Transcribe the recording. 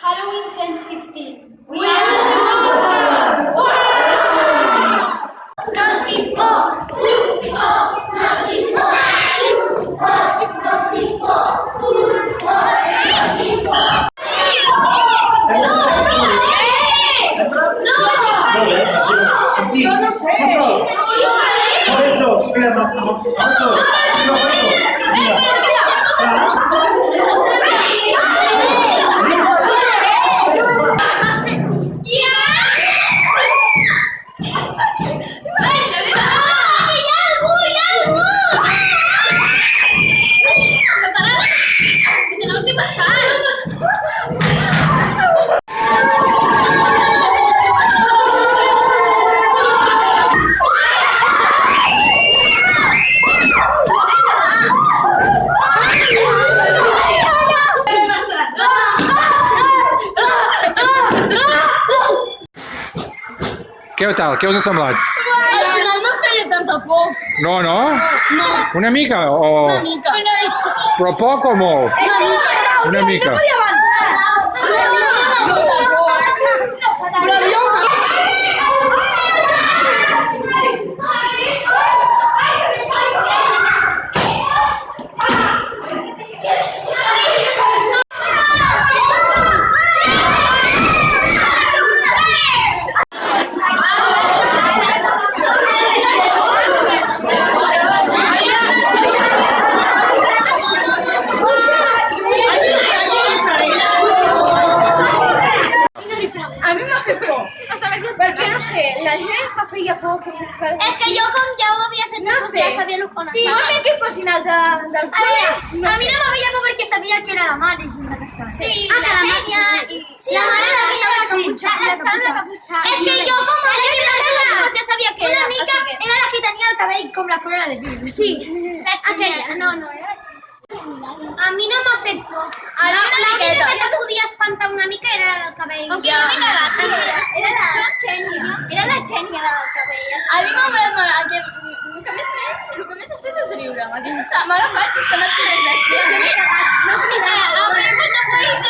Halloween 2016. We, are the world! Something more! Food for! Nothing more! Què tal? Què us ha semblat? Al final no feia tanta por. No, no? No, Una mica o... una mica. Però poc o molt? Una mica. Una mica. Però havia una... A sé, la gent me feia por que ses cares... És que jo com ja ho havia fet, No doncs sé. ja sabia el que Sí, no fossin el de, del A veure, no a mi no me feia por perquè sabia que era la mare i. Sí, la Xènia i... La mare estava la. La, La la, caputxa. És que jo com a Pues ja sabia que Una era. mica o sigui, era la que tenia el cabell com la de Bill. Sí. La Xènia, no, no, era la a mi no m'ha fet por. A mi La, una miqueta. que et podia espantar una mica era la del cabell. Aunque jo m'he cagat. Era la Xènia. Era la Xènia la del cabell. A mi m'ha agradat. El que, més m'he el que més he fet és riure. M'ha agafat i s'ha anat corrents així. Jo m'he cagat. No, És que a mi m'ha fet por